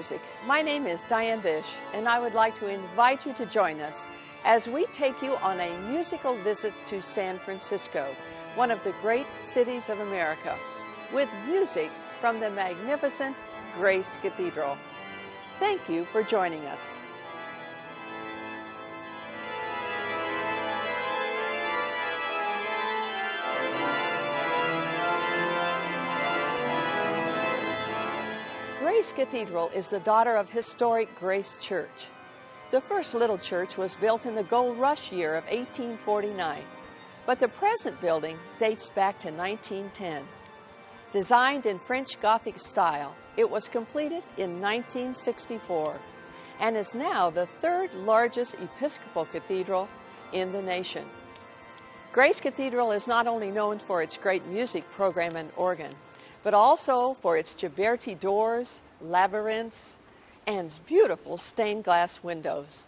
Music. My name is Diane Bish, and I would like to invite you to join us as we take you on a musical visit to San Francisco, one of the great cities of America, with music from the magnificent Grace Cathedral. Thank you for joining us. Grace Cathedral is the daughter of historic Grace Church. The first little church was built in the gold rush year of 1849, but the present building dates back to 1910. Designed in French Gothic style, it was completed in 1964 and is now the third largest Episcopal cathedral in the nation. Grace Cathedral is not only known for its great music program and organ, but also for its Ghiberti doors, labyrinths, and beautiful stained glass windows.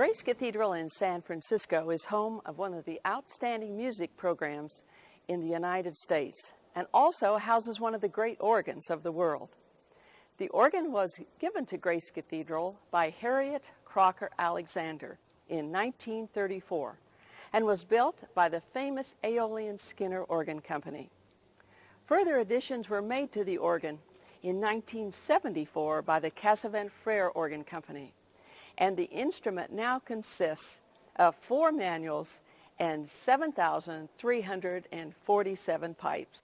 Grace Cathedral in San Francisco is home of one of the outstanding music programs in the United States and also houses one of the great organs of the world. The organ was given to Grace Cathedral by Harriet Crocker Alexander in 1934 and was built by the famous Aeolian Skinner Organ Company. Further additions were made to the organ in 1974 by the Casavant Frere Organ Company and the instrument now consists of four manuals and 7,347 pipes.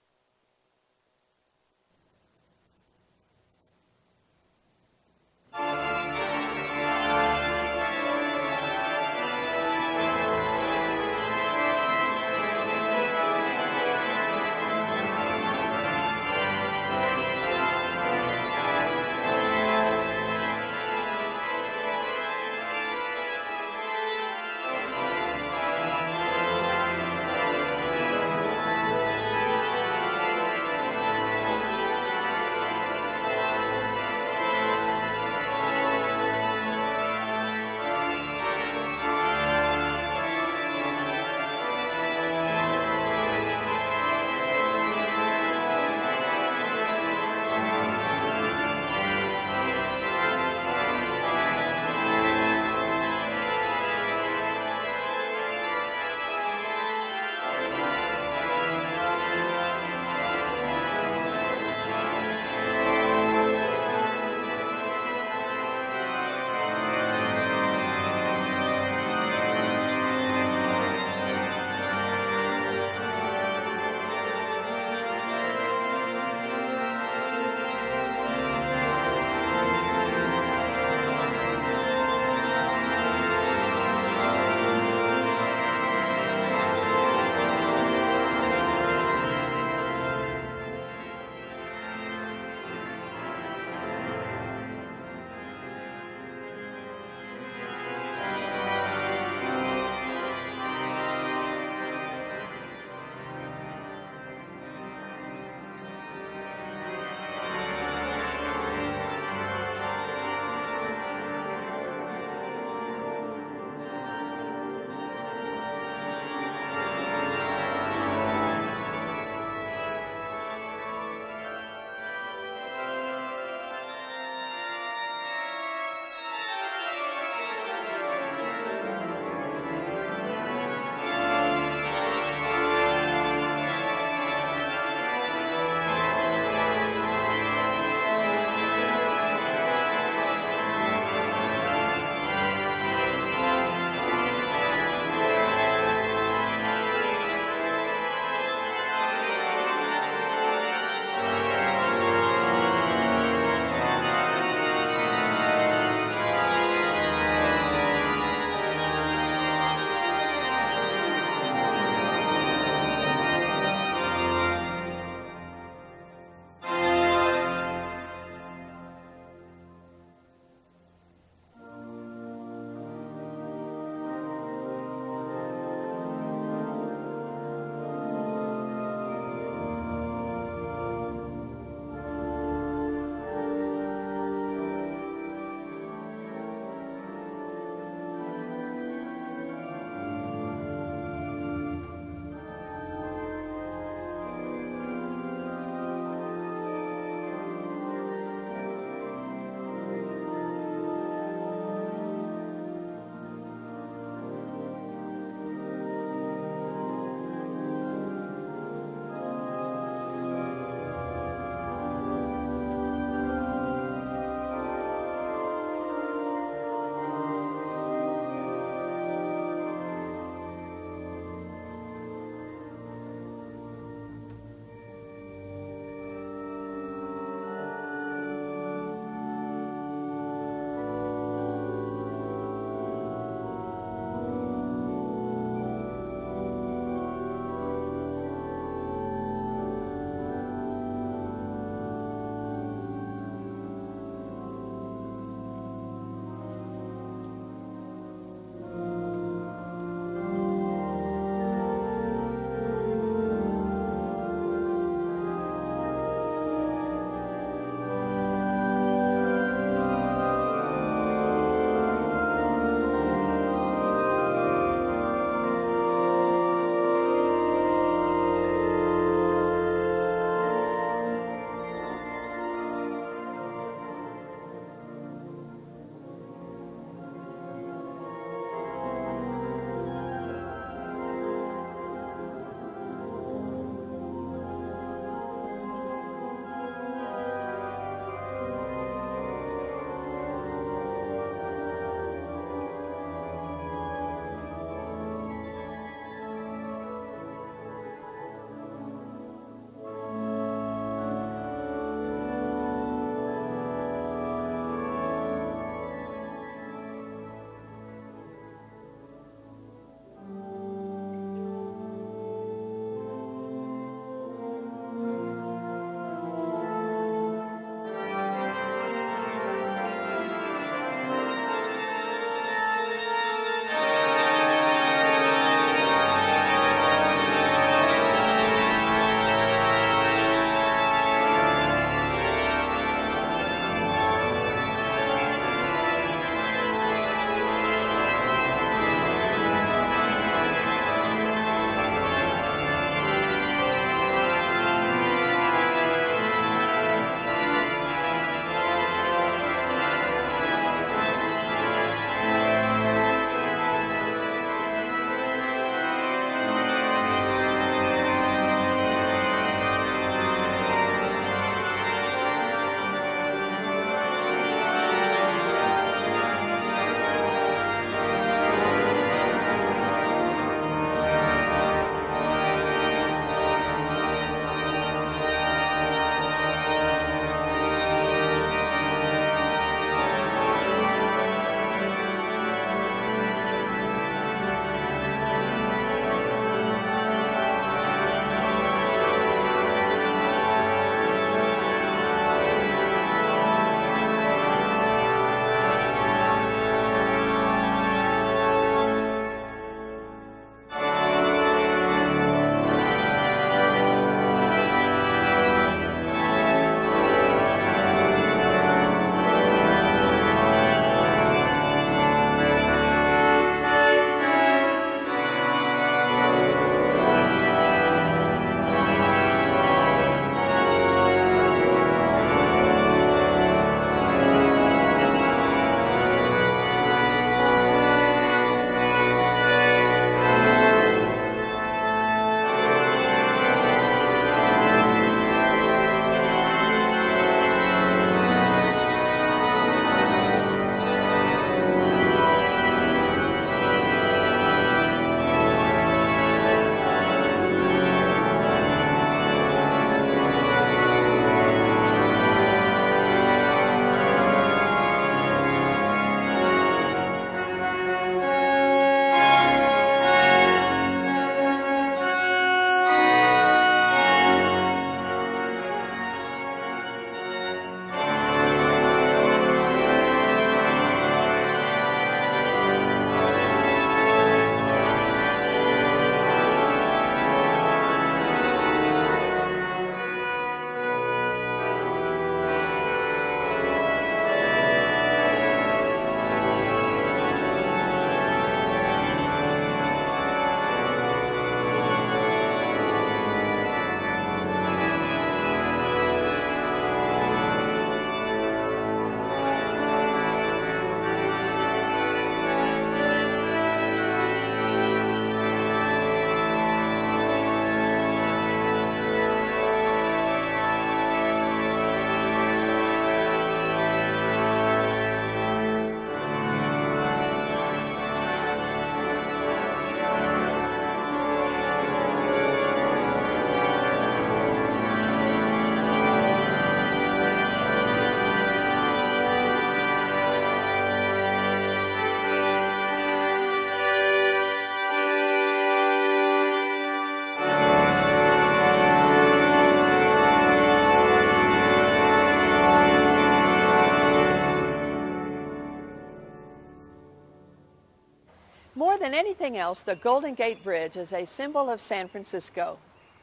Anything else, the Golden Gate Bridge is a symbol of San Francisco.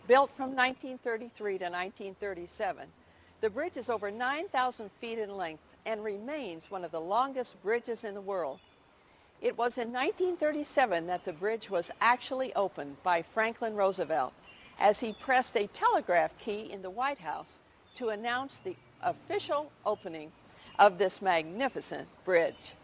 Built from 1933 to 1937, the bridge is over 9,000 feet in length and remains one of the longest bridges in the world. It was in 1937 that the bridge was actually opened by Franklin Roosevelt as he pressed a telegraph key in the White House to announce the official opening of this magnificent bridge.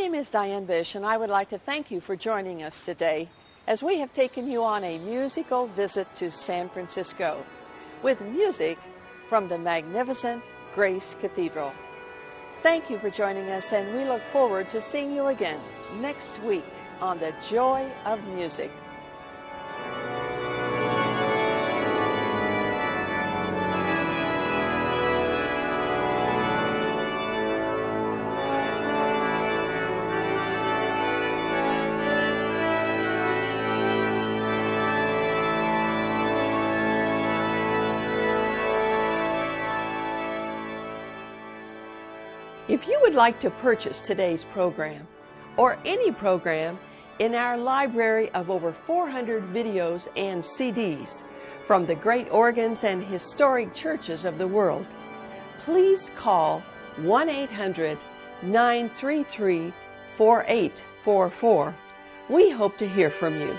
Name is Diane Bish, and I would like to thank you for joining us today as we have taken you on a musical visit to San Francisco with music from the magnificent Grace Cathedral. Thank you for joining us, and we look forward to seeing you again next week on The Joy of Music. If you would like to purchase today's program or any program in our library of over 400 videos and CDs from the great organs and historic churches of the world, please call 1 800 933 4844. We hope to hear from you.